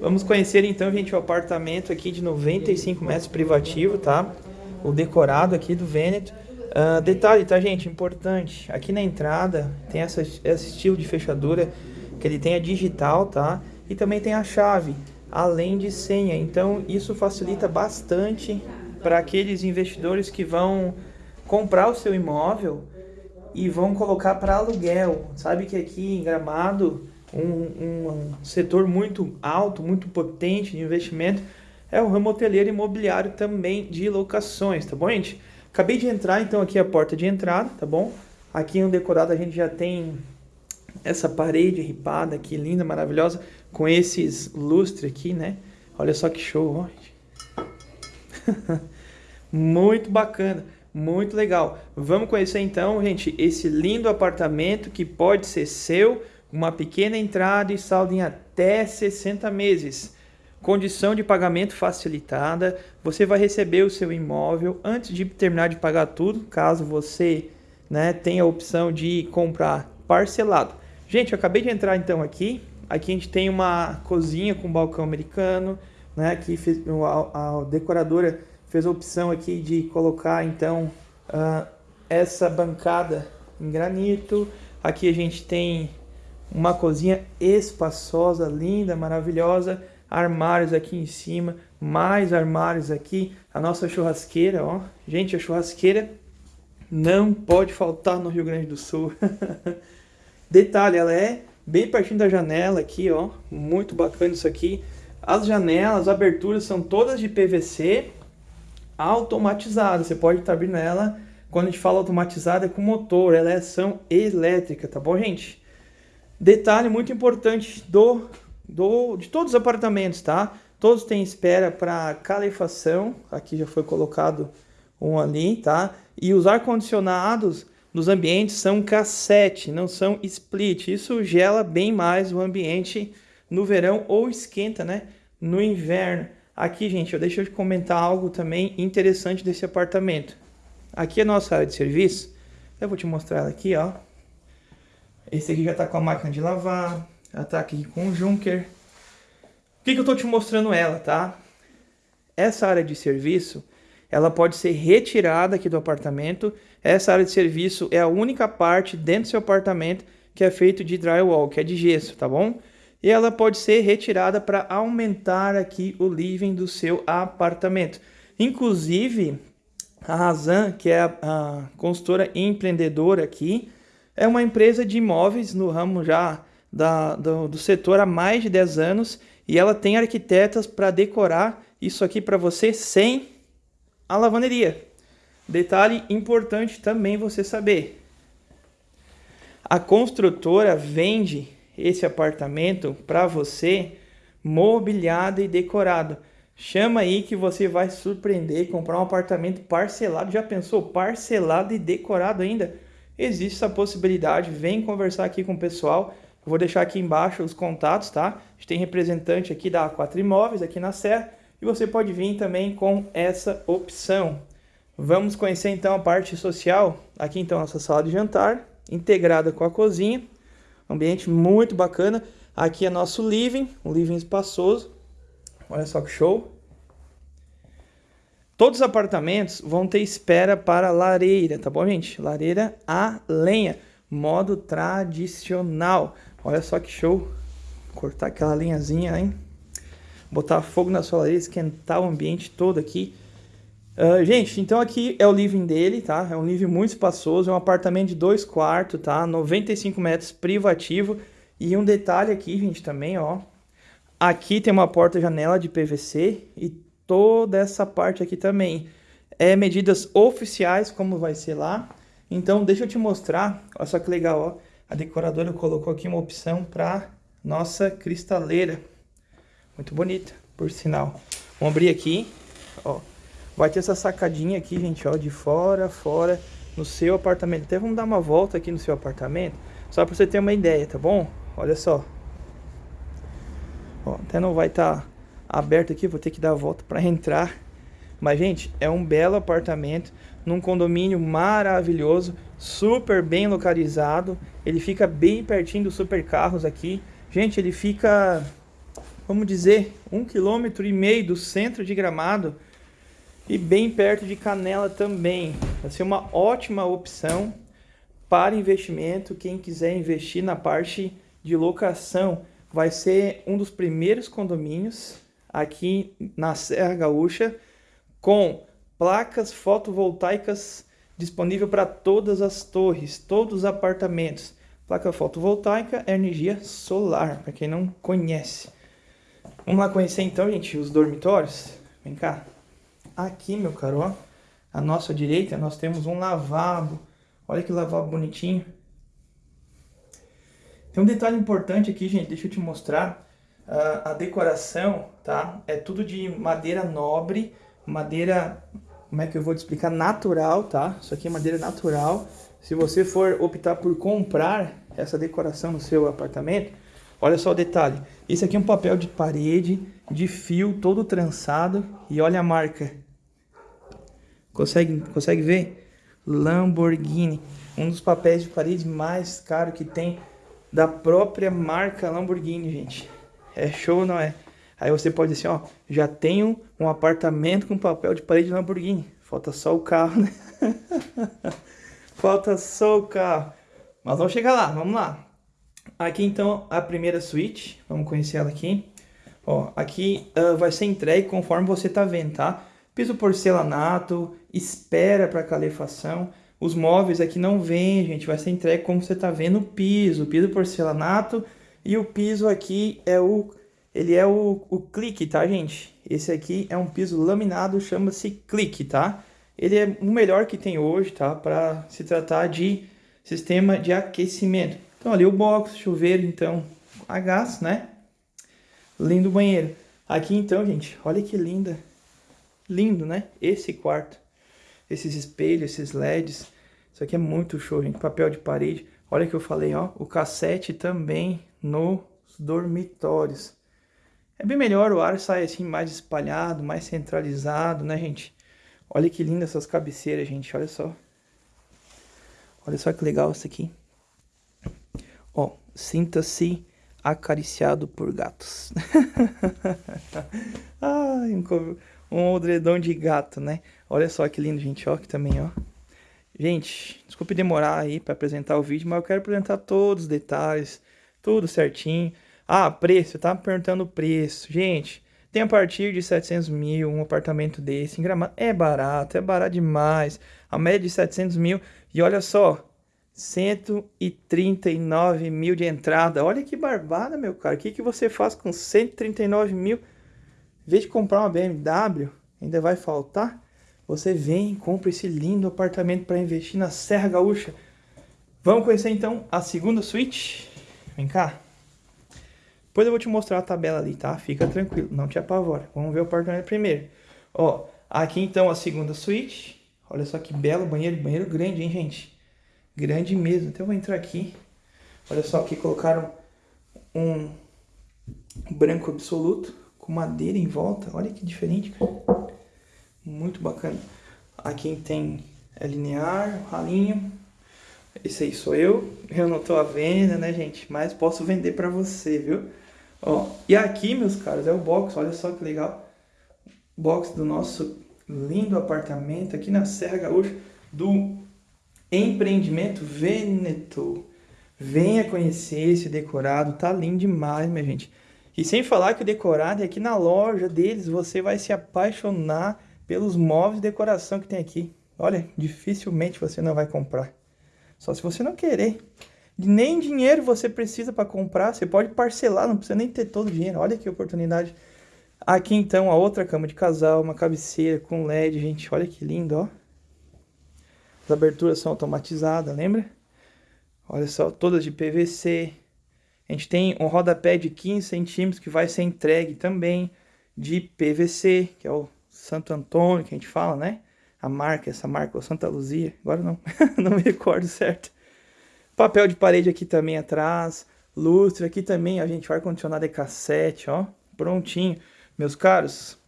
Vamos conhecer então, gente, o apartamento aqui de 95 metros privativo, tá? O decorado aqui do Veneto. Uh, detalhe, tá, gente? Importante. Aqui na entrada tem essa, esse estilo de fechadura que ele tem a digital, tá? E também tem a chave, além de senha. Então, isso facilita bastante para aqueles investidores que vão comprar o seu imóvel e vão colocar para aluguel. Sabe que aqui em Gramado, um, um, setor muito alto, muito potente de investimento é o ramo hoteleiro imobiliário também de locações, tá bom, gente? Acabei de entrar, então aqui é a porta de entrada, tá bom? Aqui no decorado a gente já tem essa parede ripada aqui, linda, maravilhosa, com esses lustres aqui, né? Olha só que show, ó. Muito bacana. Muito legal. Vamos conhecer então, gente, esse lindo apartamento que pode ser seu, uma pequena entrada e saldo em até 60 meses. Condição de pagamento facilitada. Você vai receber o seu imóvel antes de terminar de pagar tudo, caso você né, tenha a opção de comprar parcelado. Gente, eu acabei de entrar então aqui. Aqui a gente tem uma cozinha com balcão americano, né? Aqui a, a decoradora fez a opção aqui de colocar então uh, essa bancada em granito. Aqui a gente tem uma cozinha espaçosa, linda, maravilhosa. Armários aqui em cima, mais armários aqui. A nossa churrasqueira, ó. Gente, a churrasqueira não pode faltar no Rio Grande do Sul. Detalhe, ela é bem pertinho da janela aqui, ó. Muito bacana isso aqui. As janelas, as aberturas são todas de PVC automatizada. Você pode estar abrindo ela, quando a gente fala automatizada, é com motor, ela é ação elétrica, tá bom, gente? Detalhe muito importante do, do de todos os apartamentos, tá? Todos têm espera para calefação, aqui já foi colocado um ali, tá? E os ar-condicionados nos ambientes são cassete, não são split. Isso gela bem mais o ambiente no verão ou esquenta, né? No inverno. Aqui, gente, eu comentar algo também interessante desse apartamento. Aqui é a nossa área de serviço. Eu vou te mostrar ela aqui, ó. Esse aqui já está com a máquina de lavar. Ela está aqui com o Junker. Por que, que eu estou te mostrando ela, tá? Essa área de serviço, ela pode ser retirada aqui do apartamento. Essa área de serviço é a única parte dentro do seu apartamento que é feito de drywall, que é de gesso, tá bom? e ela pode ser retirada para aumentar aqui o living do seu apartamento. Inclusive, a Razan, que é a, a consultora empreendedora aqui, é uma empresa de imóveis no ramo já da, do, do setor há mais de 10 anos e ela tem arquitetas para decorar isso aqui para você sem a lavanderia. Detalhe importante também você saber. A construtora vende esse apartamento para você mobiliado e decorado. Chama aí que você vai surpreender comprar um apartamento parcelado. Já pensou parcelado e decorado ainda? Existe essa possibilidade. Vem conversar aqui com o pessoal. Eu vou deixar aqui embaixo os contatos, tá? A gente tem representante aqui da A4 Imóveis aqui na Serra e você pode vir também com essa opção. Vamos conhecer então a parte social. Aqui então nossa sala de jantar, integrada com a cozinha. Ambiente muito bacana. Aqui é nosso living, um living espaçoso. Olha só que show. Todos os apartamentos vão ter espera para lareira, tá bom, gente? Lareira a lenha, modo tradicional. Olha só que show. Cortar aquela linhazinha, hein? Botar fogo na sua lareira, esquentar o ambiente todo aqui. Uh, gente, então aqui é o living dele, tá? É um living muito espaçoso, é um apartamento de dois quartos, tá? 95 metros privativo. E um detalhe aqui, gente, também, ó. Aqui tem uma porta-janela de PVC e toda essa parte aqui também. É medidas oficiais, como vai ser lá. Então, deixa eu te mostrar. Olha só que legal, ó. A decoradora colocou aqui uma opção para nossa cristaleira. Muito bonita, por sinal. Vamos abrir aqui, ó. Vai ter essa sacadinha aqui, gente, ó, de fora, fora, no seu apartamento. Até vamos dar uma volta aqui no seu apartamento, só para você ter uma ideia, tá bom? Olha só. Ó, até não vai estar tá aberto aqui, vou ter que dar a volta para entrar. Mas, gente, é um belo apartamento, num condomínio maravilhoso, super bem localizado. Ele fica bem pertinho dos supercarros aqui. Gente, ele fica vamos dizer, um quilômetro e meio do centro de Gramado e bem perto de Canela também. Vai ser uma ótima opção para investimento. Quem quiser investir na parte de locação, vai ser um dos primeiros condomínios aqui na Serra Gaúcha com placas fotovoltaicas disponível para todas as torres, todos os apartamentos. Placa fotovoltaica é energia solar, para quem não conhece. Vamos lá conhecer então, gente, os dormitórios. Vem cá. Aqui, meu caro, ó, à nossa direita nós temos um lavabo. Olha que lavabo bonitinho. Tem um detalhe importante aqui, gente, deixa eu te mostrar. Uh, a decoração, tá? É tudo de madeira nobre, madeira, como é que eu vou te explicar? Natural, tá? Isso aqui é madeira natural. Se você for optar por comprar essa decoração no seu apartamento, olha só o detalhe. Esse aqui é um papel de parede, de fio, todo trançado. E olha a marca. Consegue, consegue ver? Lamborghini. Um dos papéis de parede mais caro que tem da própria marca Lamborghini, gente. É show, não é? Aí você pode dizer assim, ó, já tenho um apartamento com papel de parede Lamborghini. Falta só o carro, né? Falta só o carro. Mas vamos chegar lá, vamos lá. Aqui então a primeira suíte, vamos conhecer ela aqui. Ó, aqui uh, vai ser entregue conforme você tá vendo, tá? Piso porcelanato, espera para calefação. Os móveis aqui não vem, gente, vai ser entregue como você tá vendo o piso, piso porcelanato e o piso aqui é o ele é o, o clique, tá, gente? Esse aqui é um piso laminado, chama-se clique, tá? Ele é o melhor que tem hoje, tá? Para se tratar de sistema de aquecimento. Então, ali o box, chuveiro, então, a gás, né? Lindo banheiro. Aqui, então, gente, olha que linda. Lindo, né? Esse quarto. Esses espelhos, esses LEDs. Isso aqui é muito show, gente. Papel de parede. Olha que eu falei, ó. O cassete também nos dormitórios. É bem melhor, o ar sai assim mais espalhado, mais centralizado, né, gente? Olha que linda essas cabeceiras, gente, olha só. Olha só que legal isso aqui. Ó, sinta-se acariciado por gatos. Ai, um, um de gato, né? Olha só que lindo, gente, ó, aqui também, ó. Gente, desculpe demorar aí para apresentar o vídeo, mas eu quero apresentar todos os detalhes, tudo certinho. Ah, preço, tá perguntando o preço. Gente, tem a partir de 700 mil um apartamento desse em Gramado. É barato, é barato demais. A média de 700 mil. E olha só, 139 mil de entrada. Olha que barbada, meu cara. O que, que você faz com 139 mil? Em vez de comprar uma BMW, ainda vai faltar. Você vem compra esse lindo apartamento para investir na Serra Gaúcha. Vamos conhecer então a segunda suíte? Vem cá. Depois eu vou te mostrar a tabela ali, tá? Fica tranquilo, não te apavora. Vamos ver o apartamento primeiro. Ó, aqui então a segunda suíte. Olha só que belo banheiro, banheiro grande, hein, gente? Grande mesmo. Então eu vou entrar aqui. Olha só, aqui colocaram um branco absoluto com madeira em volta. Olha que diferente, cara. Muito bacana. Aqui tem é linear, ralinho. Esse aí sou eu. Eu não tô à venda, né, gente? Mas posso vender para você, viu? Ó, e aqui, meus caros, é o box, olha só que legal. Box do nosso lindo apartamento aqui na Serra Gaúcha do empreendimento Veneto. Venha conhecer esse decorado, tá lindo demais, minha gente. E sem falar que o decorado é aqui na loja deles, você vai se apaixonar pelos móveis de decoração que tem aqui. Olha, dificilmente você não vai comprar. Só se você não querer. Nem dinheiro você precisa para comprar, você pode parcelar, não precisa nem ter todo o dinheiro. Olha que oportunidade. Aqui então a outra cama de casal, uma cabeceira com LED, gente, olha que lindo, ó. As aberturas são automatizadas, lembra? Olha só, todas de PVC. A gente tem um rodapé de 15 centímetros que vai ser entregue também de PVC, que é o Santo Antônio que a gente fala, né? A marca, essa marca, o Santa Luzia, agora não, não me recordo certo. Papel de parede aqui também atrás. Lustre aqui também, a gente vai condicionado de cassete, ó. Prontinho. Meus caros,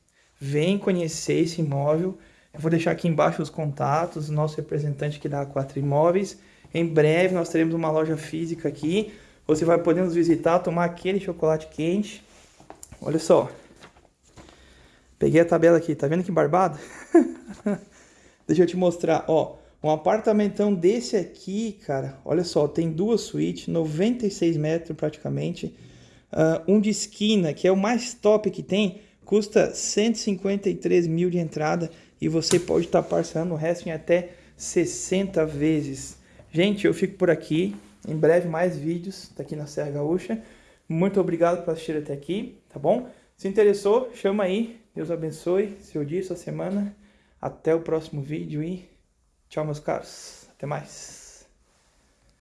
vem conhecer esse imóvel. Eu vou deixar aqui embaixo os contatos, nosso representante aqui da A4 Imóveis. Em breve nós teremos uma loja física aqui. Você vai poder nos visitar, tomar aquele chocolate quente. Olha só. Peguei a tabela aqui, tá vendo que barbado? Deixa eu te mostrar, ó. Um apartamentão desse aqui, cara, olha só, tem duas suítes, 96 metros praticamente. Uh, um de esquina, que é o mais top que tem, custa 153 mil de entrada e você pode estar tá parcelando o resto em até 60 vezes. Gente, eu fico por aqui. Em breve mais vídeos daqui na Serra Gaúcha. Muito obrigado por assistir até aqui, tá bom? Se interessou, chama aí. Deus abençoe seu dia, sua semana. Até o próximo vídeo e tchau, meus caros. Até mais.